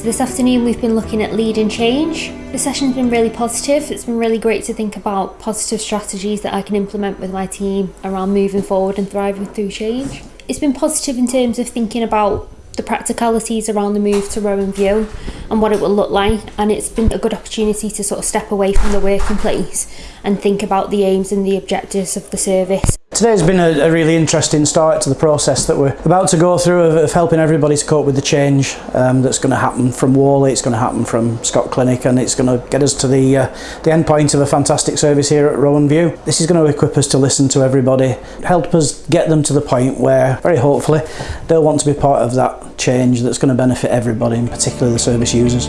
So this afternoon we've been looking at lead and change. The session's been really positive. It's been really great to think about positive strategies that I can implement with my team around moving forward and thriving through change. It's been positive in terms of thinking about the practicalities around the move to Rowan View and what it will look like and it's been a good opportunity to sort of step away from the working place and think about the aims and the objectives of the service Today's been a, a, really interesting start to the process that we're about to go through of, of helping everybody to cope with the change um, that's going to happen from Wally, it's going to happen from Scott Clinic and it's going to get us to the, uh, the end point of a fantastic service here at Rowan View. This is going to equip us to listen to everybody, help us get them to the point where, very hopefully, they'll want to be part of that change that's going to benefit everybody and particularly the service users.